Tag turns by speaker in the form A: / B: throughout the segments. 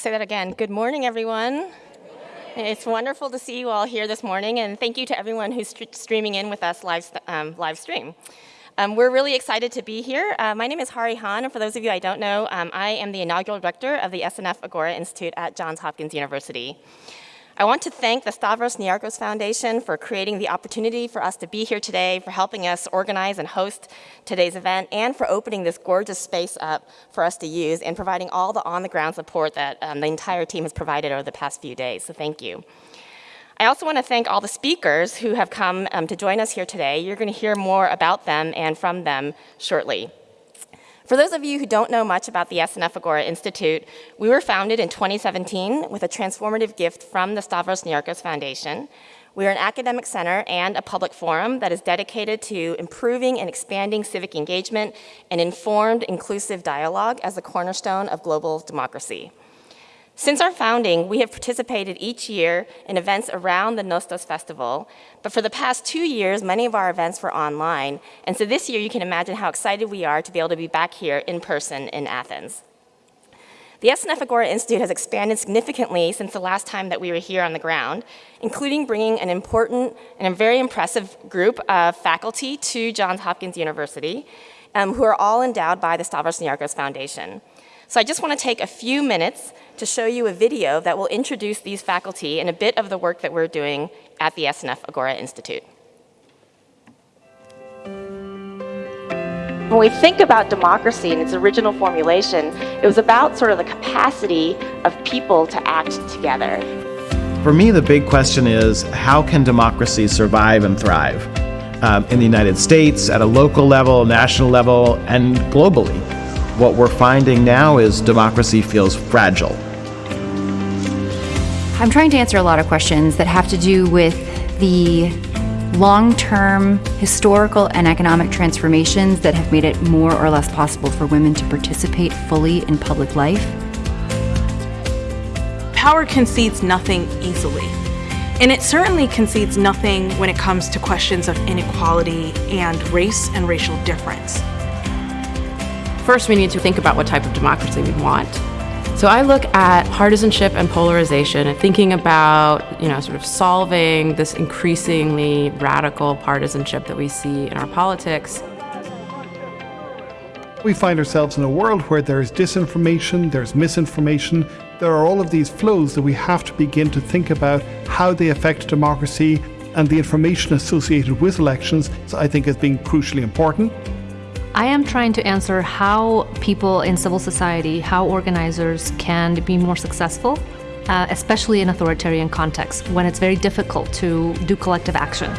A: Say that again. Good morning, everyone. It's wonderful to see you all here this morning, and thank you to everyone who's st streaming in with us live, um, live stream. Um, we're really excited to be here. Uh, my name is Hahrie Han, and for those of you I don't know, um, I am the inaugural director of the SNF Agora Institute at Johns Hopkins University. I want to thank the Stavros Niarchos Foundation for creating the opportunity for us to be here today, for helping us organize and host today's event, and for opening this gorgeous space up for us to use and providing all the on-the-ground support that um, the entire team has provided over the past few days, so thank you. I also want to thank all the speakers who have come um, to join us here today. You're going to hear more about them and from them shortly. For those of you who don't know much about the SNF Agora Institute, we were founded in 2017 with a transformative gift from the Stavros Niarchos Foundation. We are an academic center and a public forum that is dedicated to improving and expanding civic engagement and informed, inclusive dialogue as the cornerstone of global democracy. Since our founding, we have participated each year in events around the Nostos Festival, but for the past two years, many of our events were online, and so this year you can imagine how excited we are to be able to be back here in person in Athens. The SNF Agora Institute has expanded significantly since the last time that we were here on the ground, including bringing an important and a very impressive group of faculty to Johns Hopkins University, um, who are all endowed by the Stavros Niarchos Foundation. So I just want to take a few minutes to show you a video that will introduce these faculty and a bit of the work that we're doing at the SNF Agora Institute. When we think about democracy in its original formulation, it was about sort of the capacity of people to act together.
B: For me, the big question is, how can democracy survive and thrive? Um, in the United States, at a local level, national level, and globally. What we're finding now is democracy feels fragile.
C: I'm trying to answer a lot of questions that have to do with the long-term historical and economic transformations that have made it more or less possible for women to participate fully in public life.
D: Power concedes nothing easily. And it certainly concedes nothing when it comes to questions of inequality and race and racial difference.
E: First, we need to think about what type of democracy we want. So I look at partisanship and polarization and thinking about, you know, sort of solving this increasingly radical partisanship that we see in our politics.
F: We find ourselves in a world where there's disinformation, there's misinformation, there are all of these flows that we have to begin to think about how they affect democracy and the information associated with elections, I think is being crucially important.
G: I am trying to answer how people in civil society, how organizers can be more successful, uh, especially in authoritarian contexts when it's very difficult to do collective action.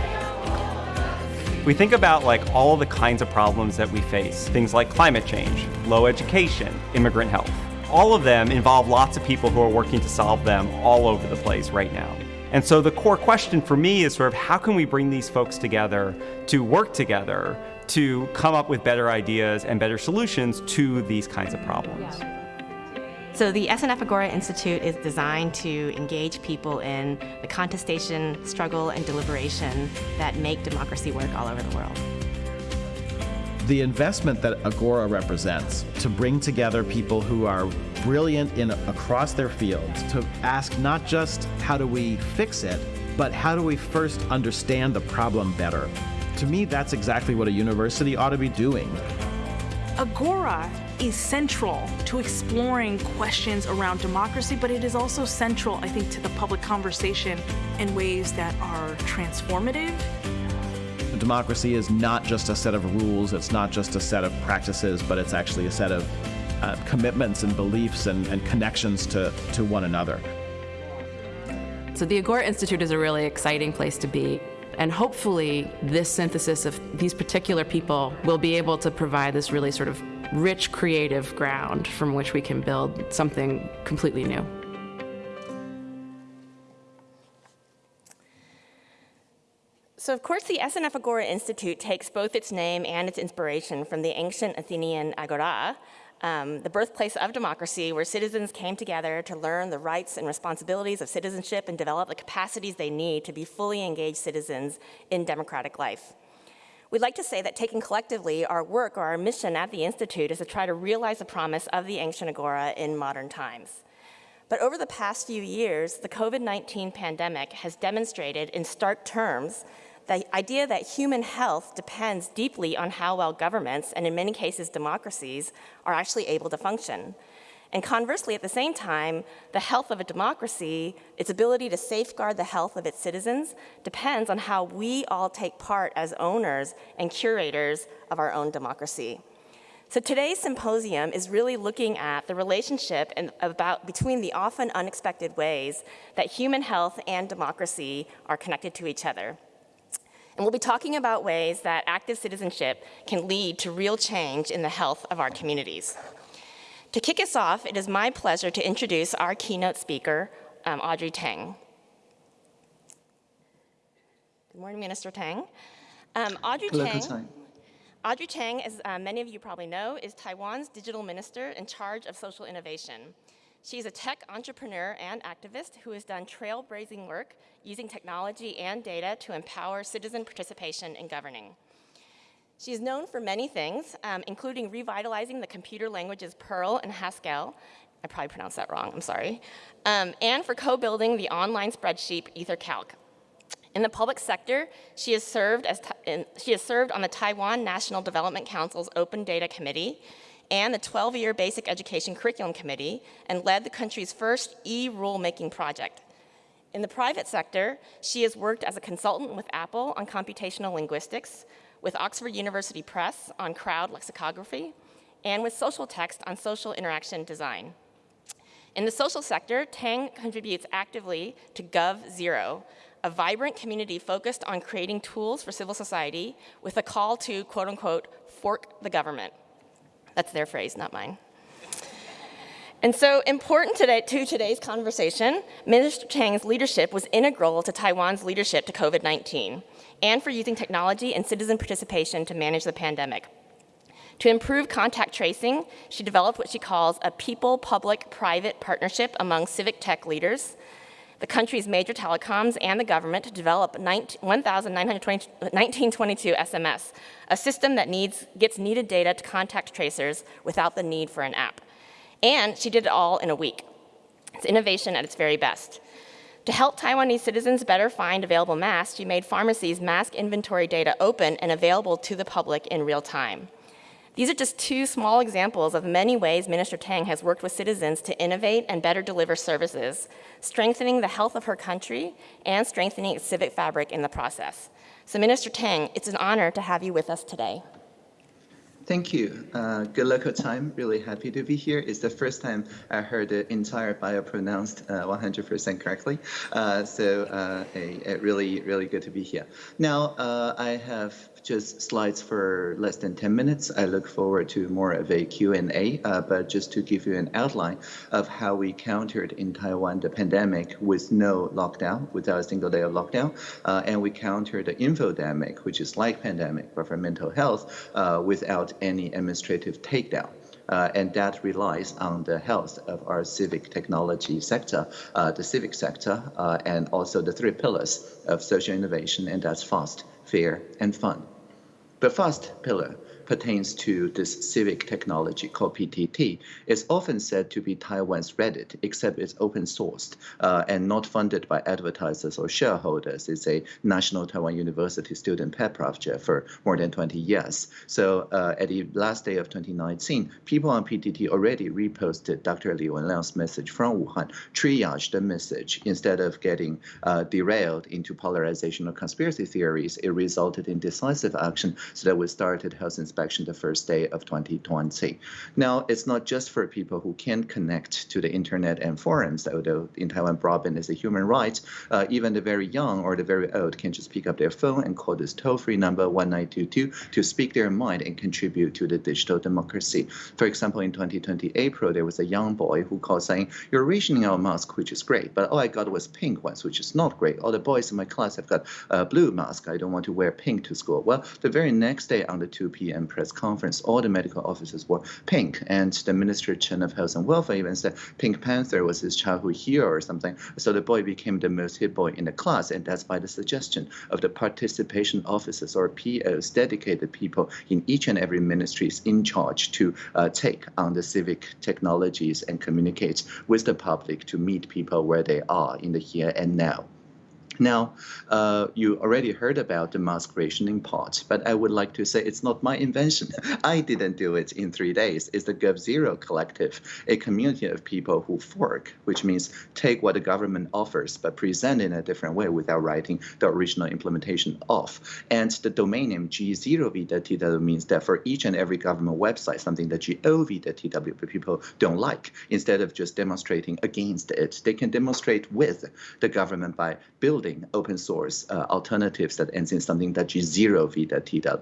H: We think about like all the kinds of problems that we face, things like climate change, low education, immigrant health. All of them involve lots of people who are working to solve them all over the place right now. And so the core question for me is sort of how can we bring these folks together to work together to come up with better ideas and better solutions to these kinds of problems.
A: So the SNF Agora Institute is designed to engage people in the contestation, struggle, and deliberation that make democracy work all over the world.
B: The investment that Agora represents to bring together people who are brilliant in across their fields to ask not just how do we fix it, but how do we first understand the problem better? To me, that's exactly what a university ought to be doing.
D: Agora is central to exploring questions around democracy, but it is also central, I think, to the public conversation in ways that are transformative.
B: Democracy is not just a set of rules, it's not just a set of practices, but it's actually a set of uh, commitments and beliefs and, and connections to, to one another.
E: So the Agora Institute is a really exciting place to be. And hopefully this synthesis of these particular people will be able to provide this really sort of rich creative ground from which we can build something completely new.
A: So of course the SNF Agora Institute takes both its name and its inspiration from the ancient Athenian agora, um, the birthplace of democracy, where citizens came together to learn the rights and responsibilities of citizenship and develop the capacities they need to be fully engaged citizens in democratic life. We'd like to say that taken collectively, our work or our mission at the Institute is to try to realize the promise of the ancient agora in modern times. But over the past few years, the COVID-19 pandemic has demonstrated in stark terms the idea that human health depends deeply on how well governments, and in many cases democracies, are actually able to function. And conversely, at the same time, the health of a democracy, its ability to safeguard the health of its citizens, depends on how we all take part as owners and curators of our own democracy. So today's symposium is really looking at the relationship and about, between the often unexpected ways that human health and democracy are connected to each other. And we'll be talking about ways that active citizenship can lead to real change in the health of our communities. To kick us off, it is my pleasure to introduce our keynote speaker, um, Audrey Tang. Good morning, Minister Tang. Um, Audrey
I: Hello,
A: Tang. Audrey Tang, as uh, many of you probably know, is Taiwan's digital minister in charge of social innovation. She's a tech entrepreneur and activist who has done trailblazing work using technology and data to empower citizen participation in governing. She is known for many things, um, including revitalizing the computer languages Perl and Haskell, I probably pronounced that wrong, I'm sorry, um, and for co-building the online spreadsheet EtherCalc. In the public sector, she has, served as in, she has served on the Taiwan National Development Council's Open Data Committee and the 12-year Basic Education Curriculum Committee and led the country's first e-rulemaking project. In the private sector, she has worked as a consultant with Apple on computational linguistics, with Oxford University Press on crowd lexicography, and with Social Text on social interaction design. In the social sector, Tang contributes actively to GovZero, a vibrant community focused on creating tools for civil society with a call to, quote unquote, fork the government. That's their phrase, not mine. And so important today, to today's conversation, Minister Chang's leadership was integral to Taiwan's leadership to COVID-19 and for using technology and citizen participation to manage the pandemic. To improve contact tracing, she developed what she calls a people-public-private partnership among civic tech leaders, the country's major telecoms, and the government to develop 1922 SMS, a system that needs, gets needed data to contact tracers without the need for an app. And she did it all in a week. It's innovation at its very best. To help Taiwanese citizens better find available masks, she made pharmacies' mask inventory data open and available to the public in real time. These are just two small examples of many ways Minister Tang has worked with citizens to innovate and better deliver services, strengthening the health of her country and strengthening its civic fabric in the process. So Minister Tang, it's an honor to have you with us today.
I: Thank you. Uh, good local time. Really happy to be here. It's the first time I heard the entire bio pronounced 100% uh, correctly. Uh, so uh, a, a really, really good to be here. Now, uh, I have just slides for less than 10 minutes. I look forward to more of a Q&A, uh, but just to give you an outline of how we countered in Taiwan the pandemic with no lockdown, without a single day of lockdown, uh, and we countered the infodemic, which is like pandemic, but for mental health, uh, without any administrative takedown. Uh, and that relies on the health of our civic technology sector, uh, the civic sector, uh, and also the three pillars of social innovation, and that's fast, fair, and fun. The first pillar pertains to this civic technology called PTT. It's often said to be Taiwan's Reddit, except it's open sourced uh, and not funded by advertisers or shareholders. It's a National Taiwan University student pet project for more than 20 years. So uh, at the last day of 2019, people on PTT already reposted Dr. Li Wenliang's message from Wuhan, triaged the message. Instead of getting uh, derailed into polarization or conspiracy theories, it resulted in decisive action so that we started health inspection the first day of 2020. Now, it's not just for people who can connect to the internet and forums, although in Taiwan broadband is a human right. Uh, even the very young or the very old can just pick up their phone and call this toll-free number 1922 to speak their mind and contribute to the digital democracy. For example, in 2020 April, there was a young boy who called saying, you're rationing our mask, which is great, but all I got was pink ones, which is not great. All the boys in my class have got blue mask. I don't want to wear pink to school. Well, the very next day on the 2 p.m and press conference, all the medical officers wore pink. And the Minister Chen of Health and Welfare even said Pink Panther was his childhood hero or something. So the boy became the most hit boy in the class. And that's by the suggestion of the participation officers or POs, dedicated people in each and every ministry is in charge to uh, take on the civic technologies and communicate with the public to meet people where they are in the here and now. Now, uh, you already heard about the mask rationing part, but I would like to say it's not my invention. I didn't do it in three days. It's the GovZero Collective, a community of people who fork, which means take what the government offers but present in a different way without writing the original implementation off. And the domain name g0v.tw means that for each and every government website, something that gov.tw people don't like, instead of just demonstrating against it, they can demonstrate with the government by building building open source uh, alternatives that ends in something that is zero.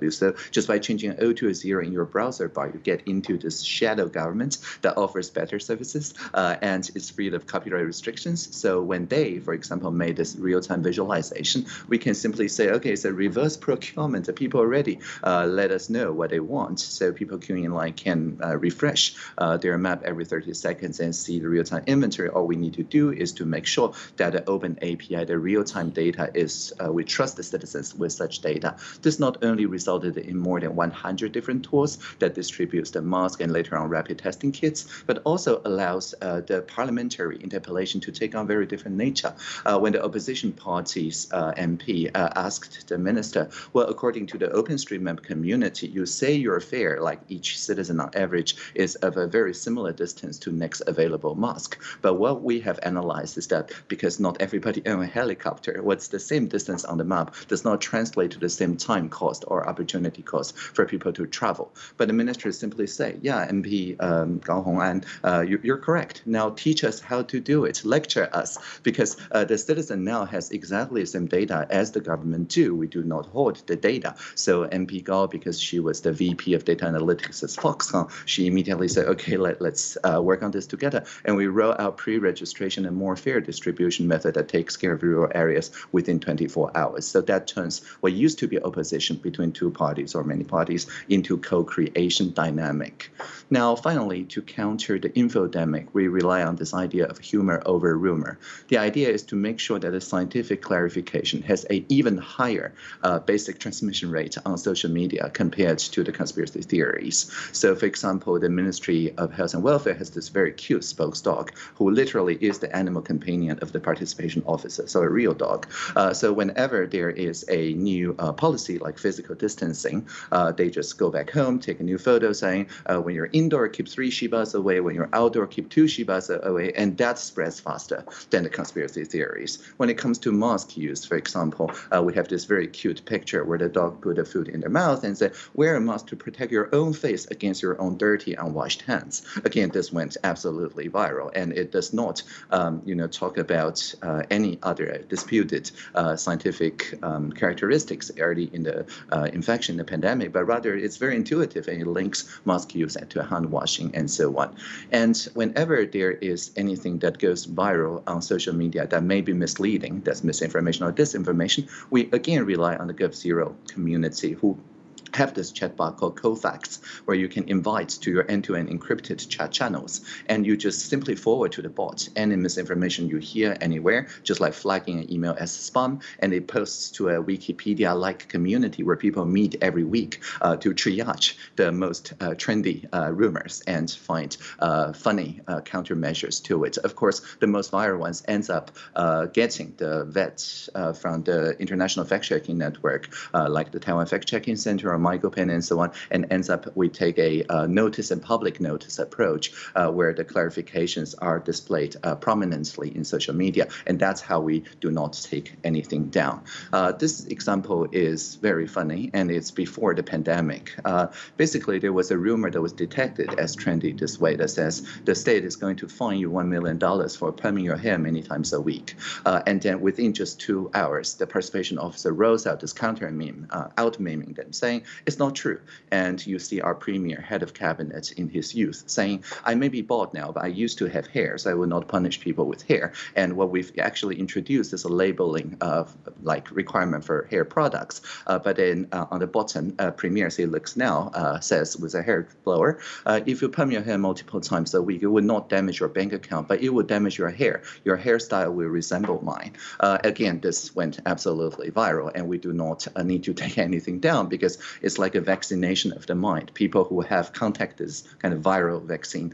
I: So just by changing O to a zero in your browser bar, you get into this shadow government that offers better services uh, and is free of copyright restrictions. So when they, for example, made this real-time visualization, we can simply say, okay, it's a reverse procurement. The people already uh, let us know what they want. So people queuing in line can uh, refresh uh, their map every 30 seconds and see the real-time inventory. All we need to do is to make sure that the open API, the real-time data is uh, we trust the citizens with such data. This not only resulted in more than 100 different tools that distributes the mask and later on rapid testing kits, but also allows uh, the parliamentary interpellation to take on very different nature. Uh, when the opposition party's uh, MP uh, asked the minister, well, according to the OpenStreetMap community, you say you're fair, like each citizen on average is of a very similar distance to next available mask. But what we have analyzed is that because not everybody owns a helicopter, what's the same distance on the map does not translate to the same time cost or opportunity cost for people to travel. But the minister simply say, yeah, MP um, Gao Hong'an, uh, you, are correct. Now teach us how to do it, lecture us, because uh, the citizen now has exactly the same data as the government do. We do not hold the data. So MP Gao, because she was the VP of data analytics at Foxconn, she immediately said, okay, let, let's uh, work on this together. And we roll out pre-registration and more fair distribution method that takes care of rural areas areas within 24 hours. So that turns what used to be opposition between two parties or many parties into co-creation dynamic. Now, finally, to counter the infodemic, we rely on this idea of humor over rumor. The idea is to make sure that the scientific clarification has a even higher uh, basic transmission rate on social media compared to the conspiracy theories. So, for example, the Ministry of Health and Welfare has this very cute spokesdog who literally is the animal companion of the participation officer, so a real dog. Uh, so whenever there is a new uh, policy like physical distancing, uh, they just go back home, take a new photo saying, when you're indoor, keep three shibas away. When you're outdoor, keep two shibas away. And that spreads faster than the conspiracy theories. When it comes to mask use, for example, we have this very cute picture where the dog put the food in their mouth and said, wear a mask to protect your own face against your own dirty, unwashed hands. Again, this went absolutely viral, and it does not, um, you know, talk about uh, any other dispute disputed uh, scientific um, characteristics early in the uh, infection, the pandemic, but rather it's very intuitive and it links mask use to hand washing and so on. And whenever there is anything that goes viral on social media that may be misleading, that's misinformation or disinformation, we again rely on the GovZero community who have this chatbot called Cofacts, where you can invite to your end-to-end encrypted chat channels, and you just simply forward to the bot any misinformation you hear anywhere, just like flagging an email as spam, and it posts to a Wikipedia-like community where people meet every week uh, to triage the most uh, trendy uh, rumors and find uh, funny uh, countermeasures to it. Of course, the most viral ones ends up uh, getting the vets from the International Fact-Checking Network, like the Taiwan Fact-Checking Center MyGoPen and so on, and ends up we take a uh, notice and public notice approach uh, where the clarifications are displayed uh, prominently in social media, and that's how we do not take anything down. Uh, this example is very funny, and it's before the pandemic. Uh, basically, there was a rumor that was detected as trendy this way that says the state is going to fine you $1 million for perming your hair many times a week. Uh, and then within just two hours, the participation officer rolls out this counter meme, out meming them, saying, It's not true. And you see our premier, head of cabinet in his youth, saying, I may be bald now, but I used to have hair, so I will not punish people with hair. And what we've actually introduced is a labeling of like requirement for hair products. Uh, but then uh, on the bottom, uh, Premier, as it looks now, uh, says with a hair blower, uh, if you perm your hair multiple times a week, it will not damage your bank account, but it will damage your hair. Your hairstyle will resemble mine. Uh, again, this went absolutely viral, and we do not need to take anything down because it's like a vaccination of the mind. People who have contacted this kind of viral vaccine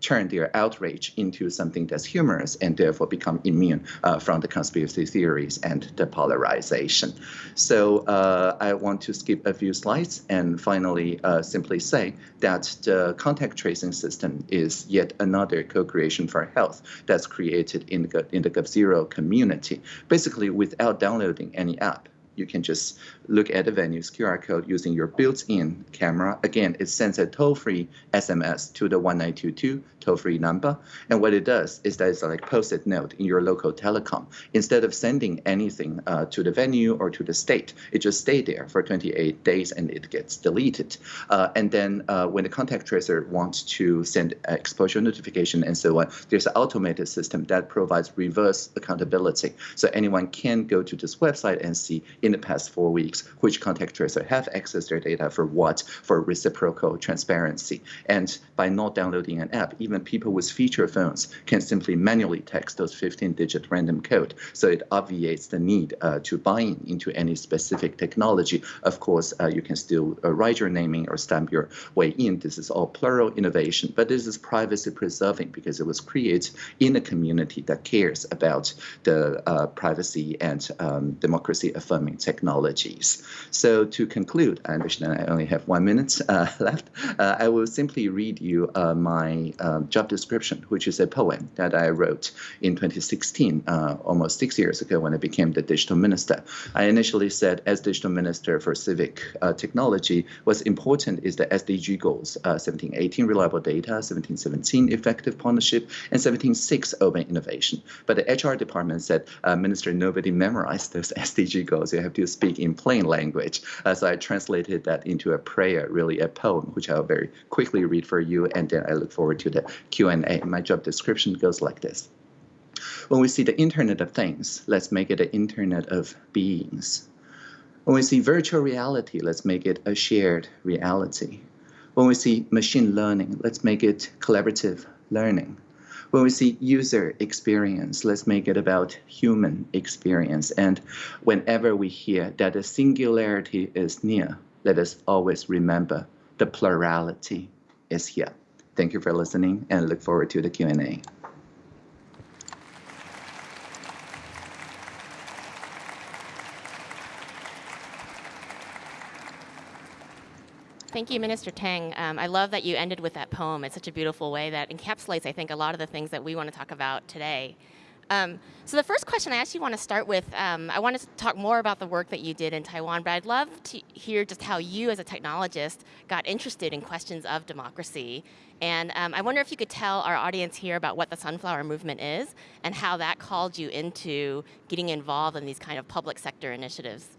I: turn their outrage into something that's humorous and therefore become immune uh, from the conspiracy theories and the polarization. So uh, I want to skip a few slides and finally uh, simply say that the contact tracing system is yet another co-creation for health that's created in the, in the GovZero community, basically without downloading any app you can just look at the venue's QR code using your built-in camera. Again, it sends a toll-free SMS to the 1922 toll-free number. And what it does is that it's like post-it note in your local telecom. Instead of sending anything uh, to the venue or to the state, it just stay there for 28 days and it gets deleted. Uh, and then uh, when the contact tracer wants to send exposure notification and so on, there's an automated system that provides reverse accountability. So anyone can go to this website and see in the past four weeks which contact tracer have accessed their data for what, for reciprocal transparency. And by not downloading an app, even people with feature phones can simply manually text those 15-digit random code. So it obviates the need uh, to buy in into any specific technology. Of course, uh, you can still uh, write your naming or stamp your way in. This is all plural innovation, but this is privacy preserving because it was created in a community that cares about the uh, privacy and um, democracy affirming technologies. So to conclude, I understand I only have one minute uh, left. Uh, I will simply read you my um, job description, which is a poem that I wrote in 2016, uh, almost six years ago when I became the digital minister. I initially said, as digital minister for civic uh, technology, what's important is the SDG goals, uh, 1718 reliable data, 1717 effective partnership, and 17.6 open innovation. But the HR department said, uh, Minister, nobody memorized those SDG goals. You have to speak in plain language. Uh, so I translated that into a prayer, really a poem, which I'll very quickly read for you, and then I look forward to the Q&A. My job description goes like this. When we see the Internet of Things, let's make it an Internet of Beings. When we see virtual reality, let's make it a shared reality. When we see machine learning, let's make it collaborative learning. When we see user experience, let's make it about human experience. And whenever we hear that the singularity is near, let us always remember the plurality is here. Thank you for listening and look forward to the Q&A.
A: Thank you, Minister Tang. Um, I love that you ended with that poem. It's such a beautiful way that encapsulates, I think, a lot of the things that we want to talk about today. Um, so the first question I actually want to start with, um, I want to talk more about the work that you did in Taiwan, but I'd love to hear just how you as a technologist got interested in questions of democracy. And um, I wonder if you could tell our audience here about what the Sunflower Movement is and how that called you into getting involved in these kind of public sector initiatives.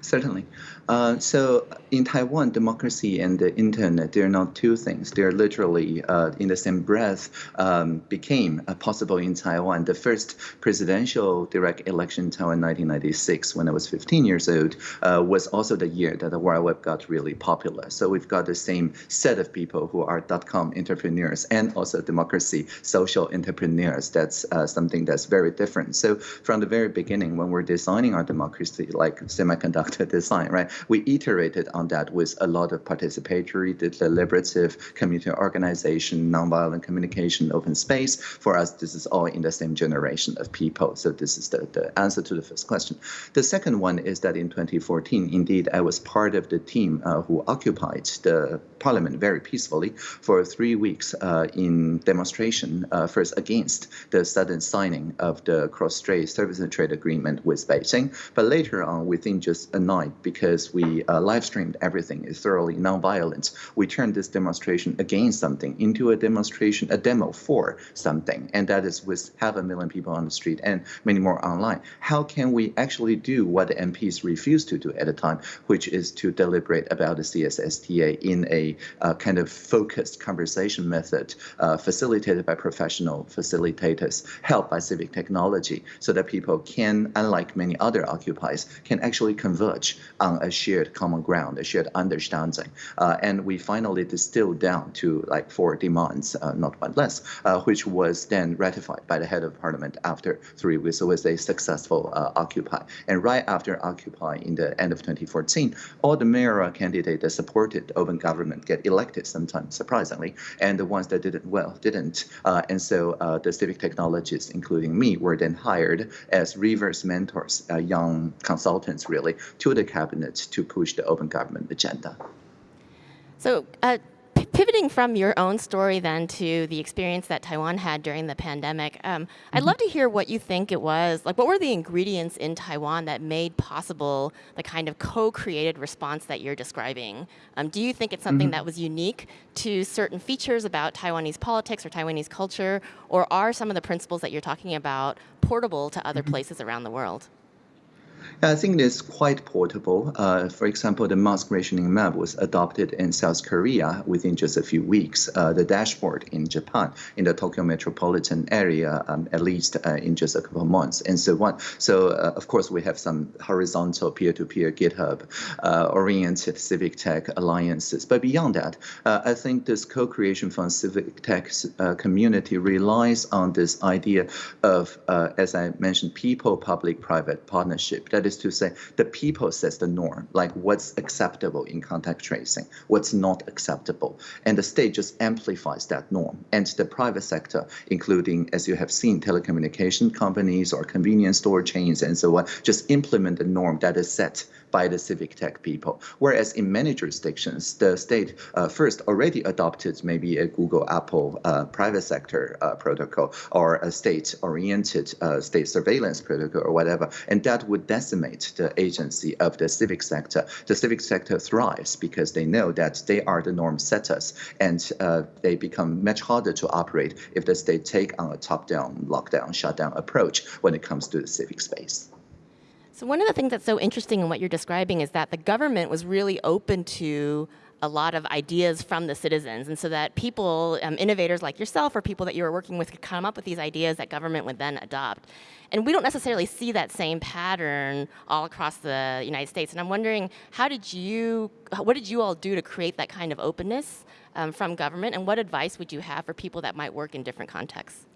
I: Certainly. Uh, so in Taiwan, democracy and the internet, they're not two things. They're literally uh, in the same breath um, became uh, possible in Taiwan. The first presidential direct election in Taiwan 1996, when I was 15 years old, uh, was also the year that the World Web got really popular. So we've got the same set of people who are dot-com entrepreneurs and also democracy social entrepreneurs. That's uh, something that's very different. So from the very beginning, when we're designing our democracy, like semiconductor design, right? We iterated on that with a lot of participatory, deliberative community organization, nonviolent communication, open space. For us, this is all in the same generation of people. So this is the, the answer to the first question. The second one is that in 2014, indeed, I was part of the team uh, who occupied the parliament very peacefully for three weeks uh, in demonstration, uh, first against the sudden signing of the cross-strait service and trade agreement with Beijing, but later on, within just night, because we uh, live streamed everything, is thoroughly non-violent. We turned this demonstration against something into a demonstration, a demo for something, and that is with half a million people on the street and many more online. How can we actually do what the MPs refused to do at the time, which is to deliberate about the CSSTA in a uh, kind of focused conversation method, uh, facilitated by professional facilitators, helped by civic technology, so that people can, unlike many other occupies, can actually converge on a shared common ground, a shared understanding. Uh, and we finally distilled down to like four demands, uh, not one less, uh, which was then ratified by the head of parliament after three weeks. So it was a successful uh, Occupy. And right after Occupy in the end of 2014, all the mayoral candidates that supported open government get elected sometimes, surprisingly, and the ones that didn't, well, didn't. Uh, and so uh, the civic technologists, including me, were then hired as reverse mentors, uh, young consultants really, to the cabinet to push the open government agenda.
A: So uh, pivoting from your own story then to the experience that Taiwan had during the pandemic, um, I'd
F: Mm-hmm.
A: love to hear what you think it was. Like, what were the ingredients in Taiwan that made possible the kind of co-created response that you're describing? Um, do you think it's something
F: Mm-hmm.
A: that was unique to certain features about Taiwanese politics or Taiwanese culture, or are some of the principles that you're talking about portable to other places around the world?
I: I think it's quite portable. Uh, for example, the mask rationing map was adopted in South Korea within just a few weeks. Uh, the dashboard in Japan, in the Tokyo metropolitan area, um, at least uh, in just a couple of months, and so on. So, uh, of course, we have some horizontal peer-to-peer GitHub uh, oriented civic tech alliances. But beyond that, uh, I think this co-creation from civic tech community relies on this idea of, as I mentioned, people-public-private partnership. That is to say, the people sets the norm, like what's acceptable in contact tracing, what's not acceptable. And the state just amplifies that norm. And the private sector, including, as you have seen, telecommunication companies or convenience store chains and so on, just implement the norm that is set by the civic tech people. Whereas in many jurisdictions, the state uh, first already adopted maybe a Google, Apple uh, private sector uh, protocol or a state-oriented uh, state surveillance protocol or whatever, and that would decimate the agency of the civic sector. The civic sector thrives because they know that they are the norm setters, and uh, they become much harder to operate if the state take on a top-down, lockdown, shutdown approach when it comes to the civic space.
A: So one of the things that's so interesting in what you're describing is that the government was really open to a lot of ideas from the citizens, and so that people, um, innovators like yourself, or people that you were working with, could come up with these ideas that government would then adopt. And we don't necessarily see that same pattern all across the United States. And I'm wondering, how did you, what did you all do to create that kind of openness um, from government, and what advice would you have for people that might work in different contexts?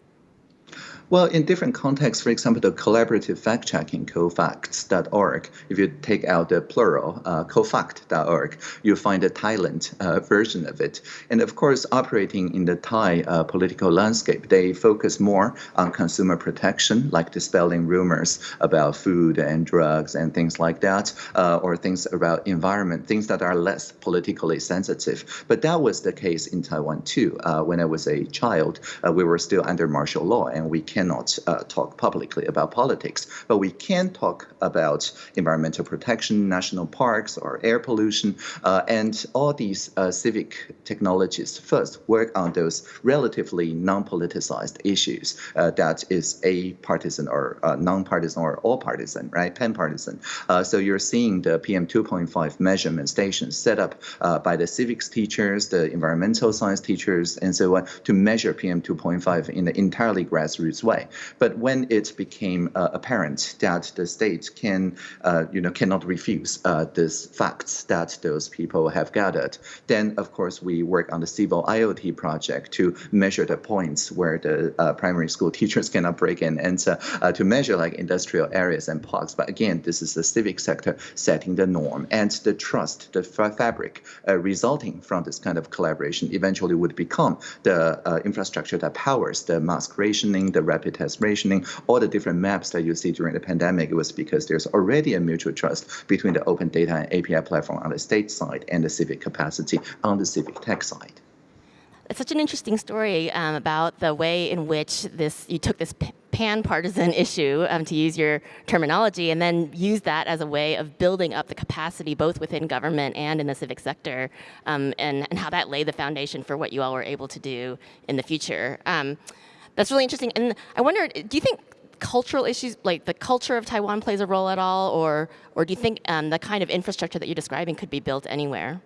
I: Well, in different contexts, for example, the collaborative fact-checking, cofacts.org, if you take out the plural, uh, cofact.org, you find the Thailand uh, version of it. And of course, operating in the Thai uh, political landscape, they focus more on consumer protection, like dispelling rumors about food and drugs and things like that, uh, or things about environment, things that are less politically sensitive. But that was the case in Taiwan too. Uh, when I was a child, uh, we were still under martial law, and we cannot uh, talk publicly about politics, but we can talk about environmental protection, national parks, or air pollution, uh, and all these uh, civic technologies first work on those relatively non-politicized issues uh, that is a partisan or uh, non-partisan or all partisan, right, pan-partisan. Uh, so you're seeing the PM 2.5 measurement stations set up by the civics teachers, the environmental science teachers, and so on to measure PM 2.5 in an entirely grassroots way. But when it became uh, apparent that the state can, uh, you know, cannot refuse uh, these facts that those people have gathered, then of course we work on the civil IoT project to measure the points where the uh, primary school teachers cannot break in and uh, uh, to measure like industrial areas and parks. But again, this is the civic sector setting the norm and the trust, the fa fabric resulting from this kind of collaboration eventually would become the infrastructure that powers the mask the rapid test rationing, all the different maps that you see during the pandemic. It was because there's already a mutual trust between the open data and API platform on the state side and the civic capacity on the civic tech side.
A: It's such an interesting story um, about the way in which this you took this pan-partisan issue, um, to use your terminology, and then use that as a way of building up the capacity both within government and in the civic sector, um, and, and how that laid the foundation for what you all were able to do in the future. That's really interesting. And I wonder, do you think cultural issues, like the culture of Taiwan plays a role at all, or, or do you think um, the kind of infrastructure that you're describing could be built anywhere?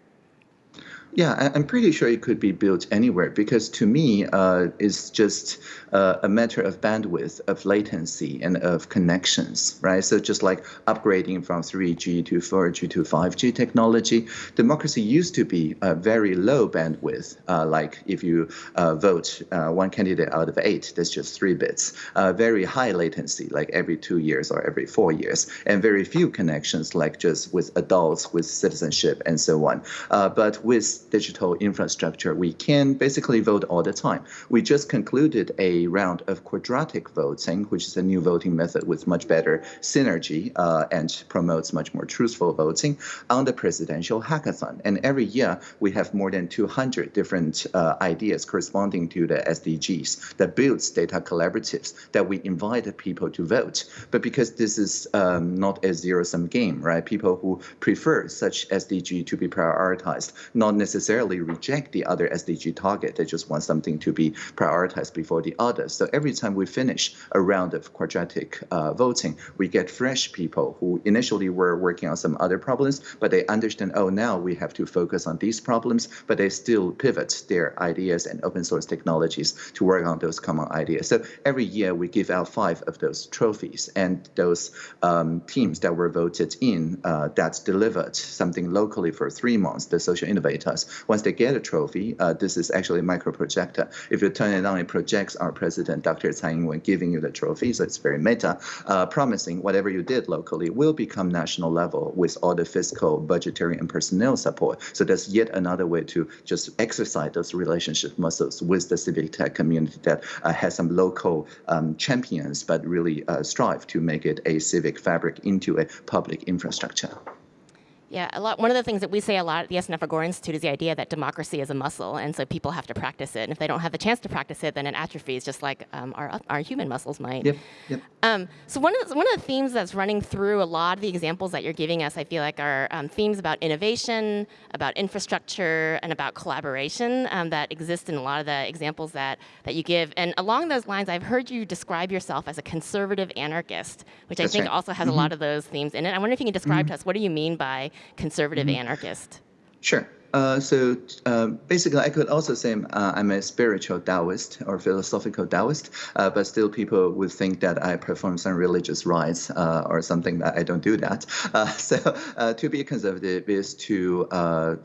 I: Yeah, I'm pretty sure it could be built anywhere because to me, uh, it's just uh, a matter of bandwidth, of latency, and of connections, right? So just like upgrading from 3G to 4G to 5G technology, democracy used to be a very low bandwidth. Uh, like if you uh, vote uh, one candidate out of eight, that's just three bits. Very high latency, like every two years or every four years, and very few connections, like just with adults, with citizenship, and so on. but with digital infrastructure, we can basically vote all the time. We just concluded a round of quadratic voting, which is a new voting method with much better synergy uh, and promotes much more truthful voting on the presidential hackathon. And every year we have more than 200 different uh, ideas corresponding to the SDGs that builds data collaboratives that we invite people to vote. But because this is um, not a zero-sum game, right? People who prefer such SDG to be prioritized, not necessarily necessarily reject the other SDG target. They just want something to be prioritized before the others. So every time we finish a round of quadratic uh, voting, we get fresh people who initially were working on some other problems, but they understand, oh, now we have to focus on these problems, but they still pivot their ideas and open source technologies to work on those common ideas. So every year we give out five of those trophies and those um, teams that were voted in uh, that delivered something locally for three months, the social innovators, once they get a trophy, uh, this is actually a micro projector. If you turn it on, it projects our president, Dr. Tsai Ing-wen, giving you the trophy. So it's very meta, uh, promising whatever you did locally will become national level with all the fiscal, budgetary, and personnel support. So that's yet another way to just exercise those relationship muscles with the civic tech community that uh, has some local um, champions, but really uh, strive to make it a civic fabric into a public infrastructure.
A: Yeah, a lot. One of the things that we say a lot at the SNF Agora Institute is the idea that democracy is a muscle, and so people have to practice it. And if they don't have the chance to practice it, then it atrophies, just like um, our our human muscles might.
I: Yep. Yep.
A: Um, so one of the, one of the themes that's running through a lot of the examples that you're giving us, I feel like, are um, themes about innovation, about infrastructure, and about collaboration um, that exist in a lot of the examples that that you give. And along those lines, I've heard you describe yourself as a conservative anarchist, which
I: that's
A: I think
I: right.
A: also has
I: mm -hmm.
A: a lot of those themes in it. I wonder if you can describe
I: mm -hmm.
A: to us what do you mean by conservative
I: Mm-hmm.
A: anarchist?
I: Sure. Uh, so uh, basically, I could also say uh, I'm a spiritual Taoist or philosophical Taoist, uh, but still people would think that I perform some religious rites uh, or something that I don't do that. So to be conservative is to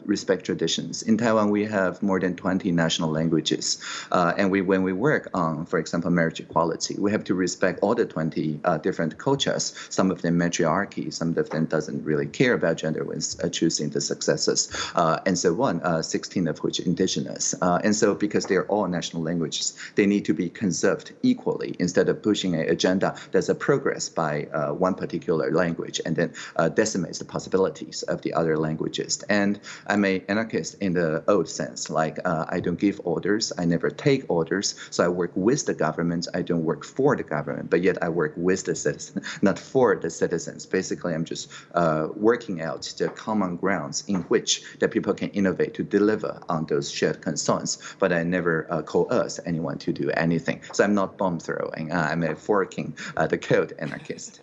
I: respect traditions. In Taiwan, we have more than 20 national languages, and we when we work on, for example, marriage equality, we have to respect all the 20 different cultures. Some of them matriarchy, some of them doesn't really care about gender when choosing the successors, and so uh, 16 of which indigenous. Uh, and so because they're all national languages, they need to be conserved equally instead of pushing an agenda that's a progress by uh, one particular language and then uh, decimates the possibilities of the other languages. And I'm an anarchist in the old sense, like uh, I don't give orders, I never take orders, so I work with the government, I don't work for the government, but yet I work with the citizens, not for the citizens. Basically, I'm just uh, working out the common grounds in which that people can innovate to deliver on those shared concerns, but I never uh, coerce anyone to do anything. So I'm not bomb throwing. Uh, I'm a forking uh, the code anarchist.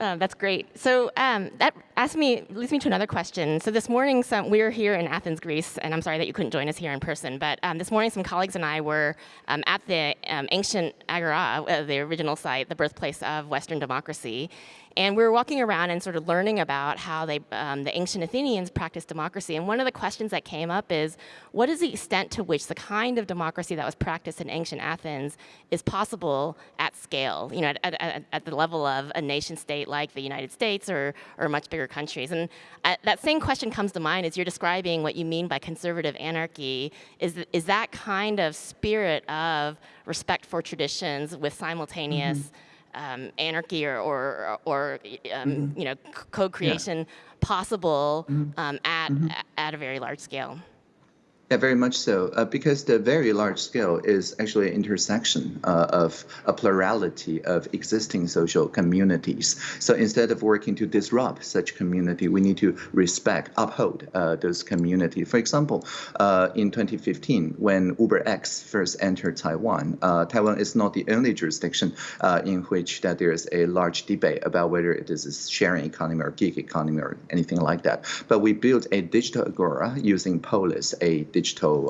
A: Uh, that's great. So um, that asks me, leads me to another question. So this morning, some, we are here in Athens, Greece, and I'm sorry that you couldn't join us here in person, but um, this morning some colleagues and I were um, at the um, ancient Agora, uh, the original site, the birthplace of Western democracy, and we were walking around and sort of learning about how they, um, the ancient Athenians practiced democracy. And one of the questions that came up is, what is the extent to which the kind of democracy that was practiced in ancient Athens is possible at scale, you know, at, at, at the level of a nation state like the United States or, or much bigger countries? And uh, that same question comes to mind as you're describing what you mean by conservative anarchy. Is, is that kind of spirit of respect for traditions with simultaneous mm -hmm um, anarchy or, or, or um, mm -hmm. you know, co-creation yeah. possible mm -hmm. um, at, mm -hmm. at a very large scale.
I: Yeah, very much so. Uh, because the very large scale is actually an intersection uh, of a plurality of existing social communities. So instead of working to disrupt such community, we need to respect, uphold uh, those community. For example, uh, in 2015, when UberX first entered Taiwan, uh, Taiwan is not the only jurisdiction uh, in which that there is a large debate about whether it is a sharing economy or gig economy or anything like that. But we built a digital agora using Polis, a digital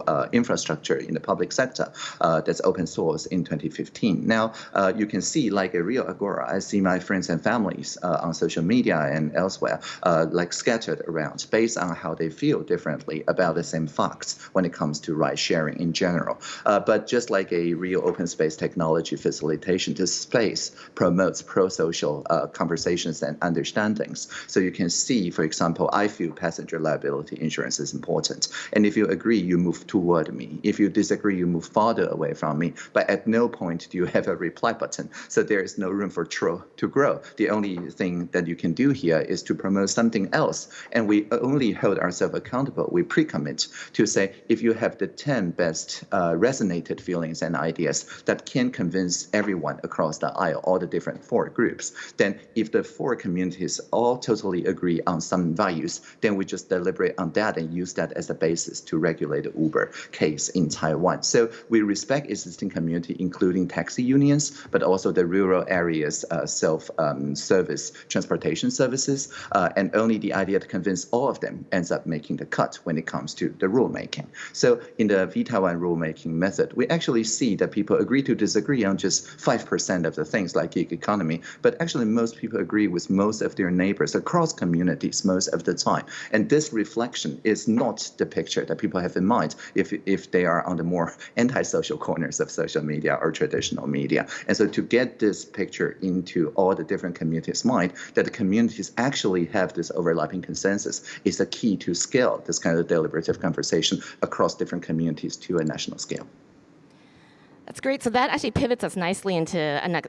I: uh, infrastructure in the public sector uh, that's open source in 2015. Now, uh, you can see like a real agora. I see my friends and families uh, on social media and elsewhere, uh, like scattered around based on how they feel differently about the same facts when it comes to ride sharing in general. But just like a real open space technology facilitation, this space promotes pro-social conversations and understandings. So you can see, for example, I feel passenger liability insurance is important. And if you agree, you move toward me. If you disagree, you move farther away from me. But at no point do you have a reply button. So there is no room for tro to grow. The only thing that you can do here is to promote something else. And we only hold ourselves accountable. We pre-commit to say, if you have the 10 best uh, resonated feelings and ideas that can convince everyone across the aisle, all the different four groups, then if the four communities all totally agree on some values, then we just deliberate on that and use that as a basis to regulate the Uber case in Taiwan. So we respect existing community, including taxi unions, but also the rural areas uh, self-service um, transportation services, uh, and only the idea to convince all of them ends up making the cut when it comes to the rulemaking. So in the vTaiwan rulemaking method, we actually see that people agree to disagree on just 5% of the things like gig economy, but actually most people agree with most of their neighbors across communities most of the time. And this reflection is not the picture that people have in mind if, if they are on the more antisocial corners of social media or traditional media. And so to get this picture into all the different communities' mind, that the communities actually have this overlapping consensus is the key to scale this kind of deliberative conversation across different communities to a national scale.
A: That's great. So that actually pivots us nicely into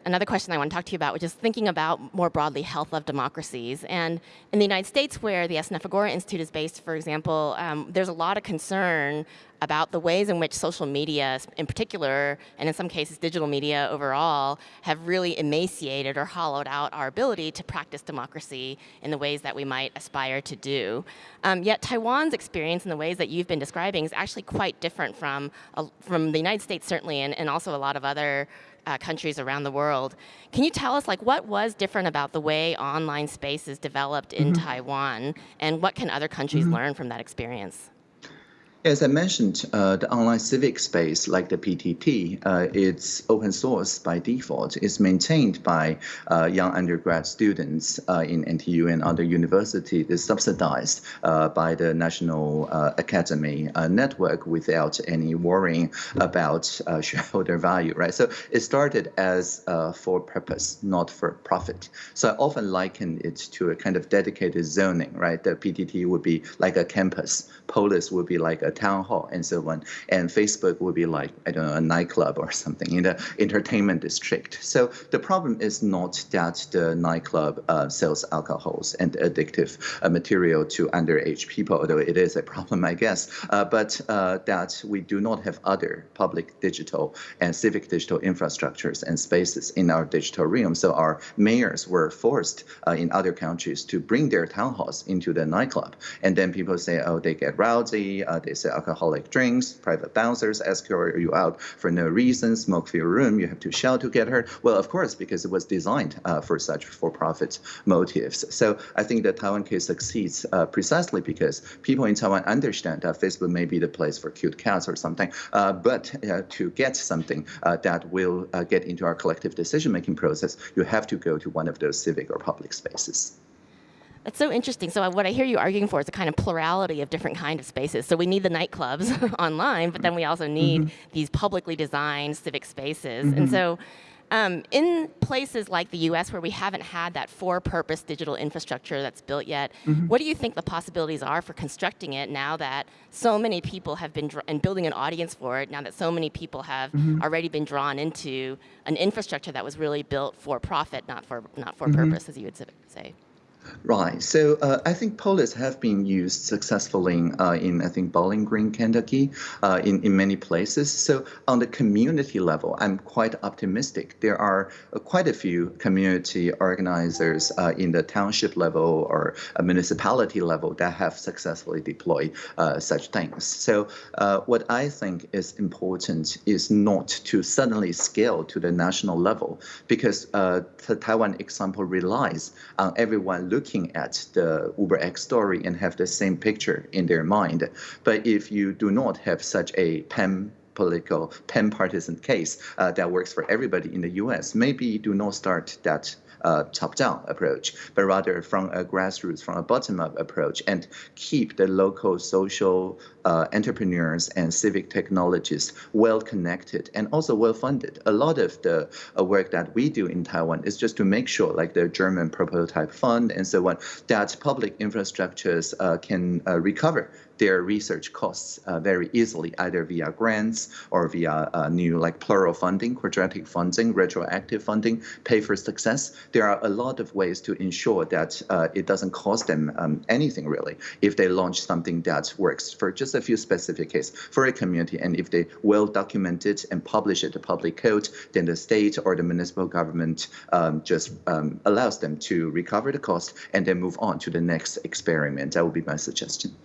A: another question I want to talk to you about, which is thinking about more broadly health of democracies. And in the United States, where the SNF Institute is based, for example, um, there's a lot of concern about the ways in which social media in particular, and in some cases digital media overall, have really emaciated or hollowed out our ability to practice democracy in the ways that we might aspire to do. Um, yet Taiwan's experience in the ways that you've been describing is actually quite different from, uh, from the United States certainly, and, and also a lot of other uh, countries around the world. Can you tell us like what was different about the way online spaces developed in mm -hmm. Taiwan and what can other countries mm -hmm. learn from that experience?
I: As I mentioned, uh, the online civic space, like the PTT, uh, it's open source by default. It's maintained by uh, young undergrad students uh, in NTU and other universities. It's subsidized uh, by the National uh, Academy network without any worrying about shareholder value, right? So it started as for purpose, not for profit. So I often liken it to a kind of dedicated zoning, right? The PTT would be like a campus. Polis would be like a town hall and so on. And Facebook would be like, I don't know, a nightclub or something in the entertainment district. So the problem is not that the nightclub uh, sells alcohols and addictive uh, material to underage people, although it is a problem, I guess, uh, but uh, that we do not have other public digital and civic digital infrastructures and spaces in our digital realm. So our mayors were forced uh, in other countries to bring their town halls into the nightclub. And then people say, oh, they get rowdy, uh, they say alcoholic drinks, private bouncers escort you out for no reason, smoke for your room, you have to shout to get hurt. Well, of course, because it was designed uh, for such for-profit motives. So I think the Taiwan case succeeds uh, precisely because people in Taiwan understand that Facebook may be the place for cute cats or something, uh, but uh, to get something uh, that will uh, get into our collective decision-making process, you have to go to one of those civic or public spaces.
A: That's so interesting. So what I hear you arguing for is a kind of plurality of different kind of spaces. So we need the nightclubs online, but then we also need mm -hmm. these publicly designed civic spaces. Mm -hmm. And mm-hmm. so um, in places like the US where we haven't had that for-purpose digital infrastructure that's built yet, mm -hmm. what do you think the possibilities are for constructing it now that so many people have been, and building an audience for it, now that so many people have mm -hmm. already been drawn into an infrastructure that was really built for profit, not for, not for mm -hmm. purpose, as you would say?
I: Right. So uh, I think polis have been used successfully uh, in, I think, Bowling Green, Kentucky, uh, in, in many places. So on the community level, I'm quite optimistic. There are uh, quite a few community organizers uh, in the township level or municipality level that have successfully deployed uh, such things. So what I think is important is not to suddenly scale to the national level because the Taiwan example relies on everyone looking at the Uber UberX story and have the same picture in their mind. But if you do not have such a pan political, pan-partisan case uh, that works for everybody in the U.S., maybe do not start that uh, top-down approach, but rather from a grassroots, from a bottom-up approach, and keep the local social uh, entrepreneurs and civic technologists well connected and also well funded. A lot of the uh, work that we do in Taiwan is just to make sure, like the German prototype fund and so on, that public infrastructures uh, can uh, recover their research costs uh, very easily, either via grants or via uh, new like plural funding, quadratic funding, retroactive funding, pay for success. There are a lot of ways to ensure that uh, it doesn't cost them um, anything really if they launch something that works for just a few specific cases for a community. And if they well document it and publish it to public code, then the state or the municipal government um, just um, allows them to recover the cost and then move on to the next experiment. That would be my suggestion.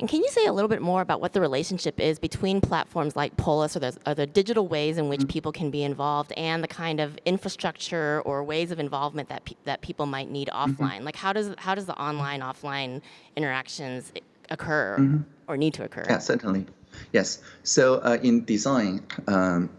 A: And can you say a little bit more about what the relationship is between platforms like Polis or the, or the digital ways in which mm -hmm. people can be involved and the kind of infrastructure or ways of involvement that, pe that people might need mm-hmm. offline? Mm -hmm. Like how does, how does the online, offline interactions occur mm -hmm. or need to occur?
I: Yeah, certainly. Yes. So uh, in design, um,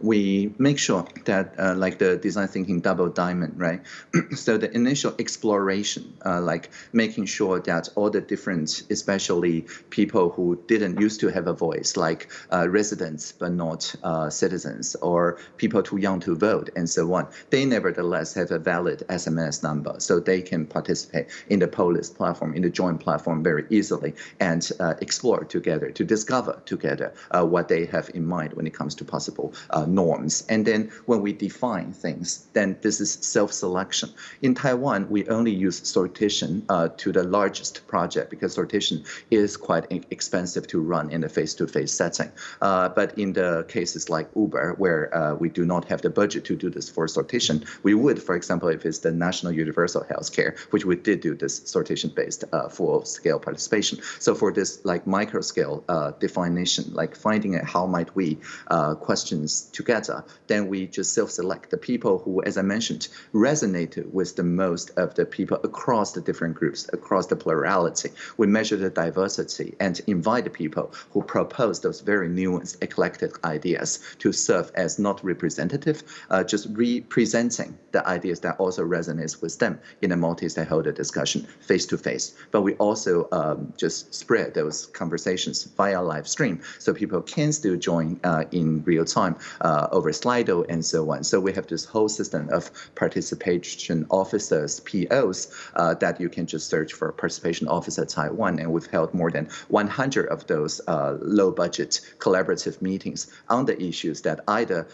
I: we make sure that uh, like the design thinking double diamond, right? so the initial exploration, uh, like making sure that all the different, especially people who didn't used to have a voice, like uh, residents but not uh, citizens, or people too young to vote, and so on, they nevertheless have a valid SMS number, so they can participate in the Polis platform, in the Join platform very easily, and uh, explore together to discover together uh, what they have in mind when it comes to possible uh, norms. And then when we define things, then this is self-selection. In Taiwan, we only use sortition uh, to the largest project because sortition is quite expensive to run in a face-to-face setting. Uh, but in the cases like Uber, where uh, we do not have the budget to do this for sortition, we would, for example, if it's the National Universal Health Care, which we did do this sortition-based uh, full-scale participation. So for this like micro-scale define like finding out how might we uh, questions together, then we just self-select the people who, as I mentioned, resonated with the most of the people across the different groups, across the plurality. We measure the diversity and invite the people who propose those very nuanced, eclectic ideas to serve as not representative, uh, just representing the ideas that also resonates with them in a multi-stakeholder discussion face to face. But we also um, just spread those conversations via live stream stream, so people can still join uh, in real time uh, over Slido and so on. So we have this whole system of participation officers, POs, uh, that you can just search for participation officer at Taiwan, and we've held more than 100 of those low-budget collaborative meetings on the issues that either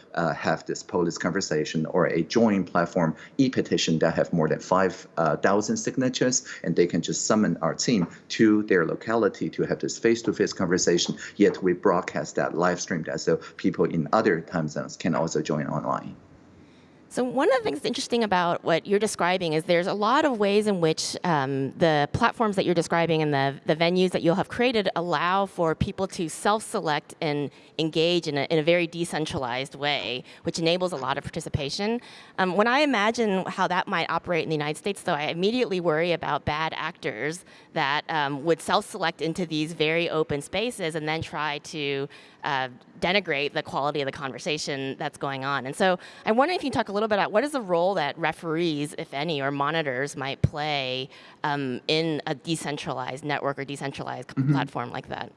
I: have this Polis conversation or a Join platform e-petition that have more than 5,000 signatures, and they can just summon our team to their locality to have this face-to-face -face conversation yet we broadcast that, live stream that, so people in other time zones can also join online.
A: So one of the things interesting about what you're describing is there's a lot of ways in which um, the platforms that you're describing and the, the venues that you'll have created allow for people to self-select and engage in a, in a very decentralized way, which enables a lot of participation. Um, when I imagine how that might operate in the United States, though, I immediately worry about bad actors that um, would self-select into these very open spaces and then try to uh, denigrate the quality of the conversation that's going on. And so I wonder if you can talk a little bit about what is the role that referees, if any, or monitors might play um, in a decentralized network or decentralized mm -hmm. platform like that?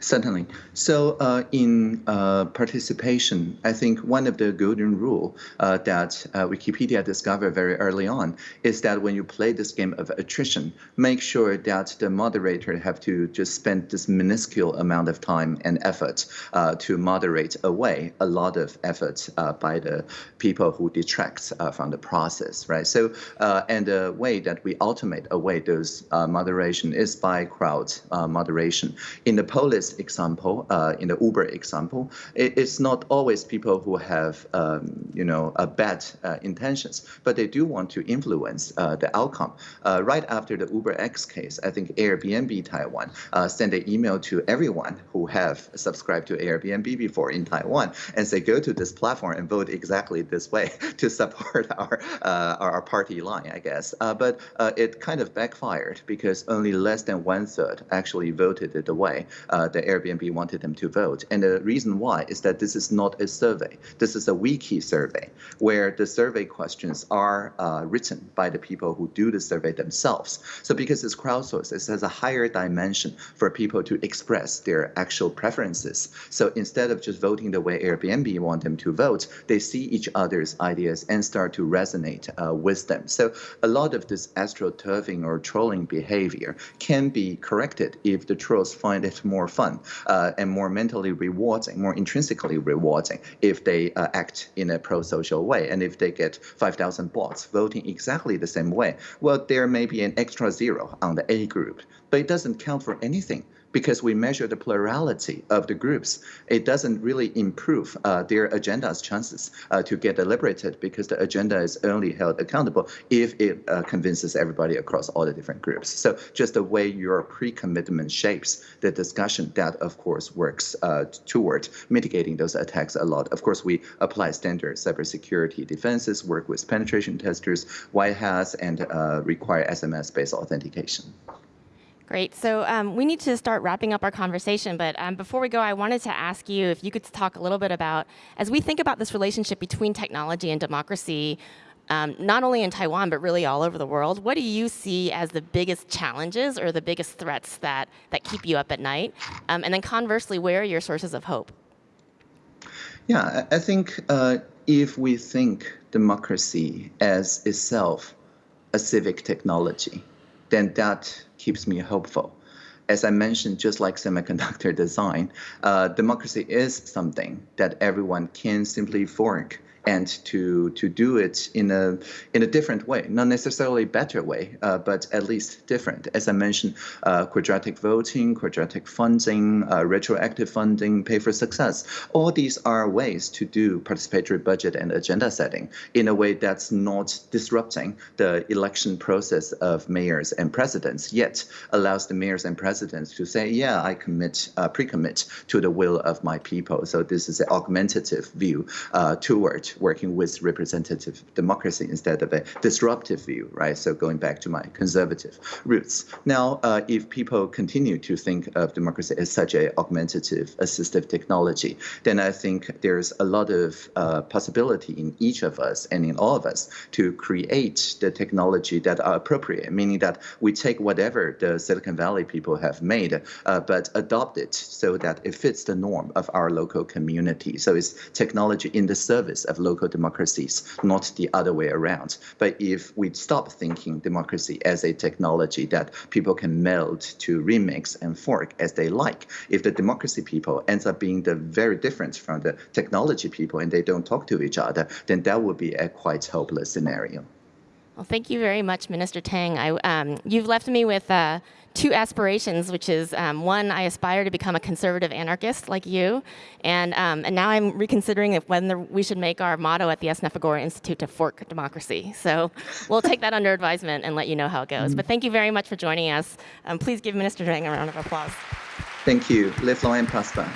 I: Certainly. So uh, in uh, participation, I think one of the golden rule uh, that uh, Wikipedia discovered very early on is that when you play this game of attrition, make sure that the moderator have to just spend this minuscule amount of time and effort uh, to moderate away a lot of effort uh, by the people who detract from the process, right? So, and the way that we automate away those moderation is by crowd moderation. In the Polis example, uh, in the Uber example, it, it's not always people who have, um, you know, a bad uh, intentions, but they do want to influence uh, the outcome. Uh, right after the Uber X case, I think Airbnb Taiwan uh, sent an email to everyone who have subscribed to Airbnb before in Taiwan and say, go to this platform and vote exactly this way to support our our party line, I guess. but it kind of backfired because only less than one third actually voted it away. The Airbnb wanted them to vote. And the reason why is that this is not a survey. This is a wiki survey where the survey questions are uh, written by the people who do the survey themselves. So because it's crowdsourced, it has a higher dimension for people to express their actual preferences. So instead of just voting the way Airbnb want them to vote, they see each other's ideas and start to resonate uh, with them. So a lot of this astroturfing or trolling behavior can be corrected if the trolls find it more fun uh, and more mentally rewarding, more intrinsically rewarding if they uh, act in a pro-social way. And if they get 5,000 bots voting exactly the same way, well, there may be an extra zero on the A group, but it doesn't count for anything because we measure the plurality of the groups. It doesn't really improve uh, their agenda's chances uh, to get deliberated because the agenda is only held accountable if it uh, convinces everybody across all the different groups. So just the way your pre-commitment shapes the discussion, that of course works uh, toward mitigating those attacks a lot. Of course, we apply standard cybersecurity defenses, work with penetration testers, white hats, and uh, require SMS-based authentication.
A: Great. So um, we need to start wrapping up our conversation. But um, before we go, I wanted to ask you if you could talk a little bit about, as we think about this relationship between technology and democracy, um, not only in Taiwan, but really all over the world, what do you see as the biggest challenges or the biggest threats that, that keep you up at night? Um, and then conversely, where are your sources of hope?
I: Yeah, I think uh, if we think democracy as itself a civic technology, then that keeps me hopeful. As I mentioned, just like semiconductor design, uh, democracy is something that everyone can simply fork and to to do it in a in a different way, not necessarily better way, uh, but at least different. As I mentioned, uh, quadratic voting, quadratic funding, uh, retroactive funding, pay for success. All these are ways to do participatory budget and agenda setting in a way that's not disrupting the election process of mayors and presidents, yet allows the mayors and presidents to say, yeah, I commit, uh, pre-commit to the will of my people. So this is an augmentative view uh, working with representative democracy instead of a disruptive view, right? So going back to my conservative roots. Now, uh, if people continue to think of democracy as such a augmentative, assistive technology, then I think there's a lot of uh, possibility in each of us and in all of us to create the technology that are appropriate, meaning that we take whatever the Silicon Valley people have made, uh, but adopt it so that it fits the norm of our local community. So it's technology in the service of local democracies, not the other way around. But if we stop thinking democracy as a technology that people can meld to remix and fork as they like, if the democracy people ends up being the very different from the technology people and they don't talk to each other, then that would be a quite hopeless scenario.
A: Well, thank you very much, Minister Tang. I, um, you've left me with uh, two aspirations, which is um, one, I aspire to become a conservative anarchist like you, and, um, and now I'm reconsidering if whether we should make our motto at the SNF Institute to fork democracy. So we'll take that under advisement and let you know how it goes. Mm. But thank you very much for joining us. Um, please give Minister Tang a round of applause.
I: Thank you. Live long and prosper.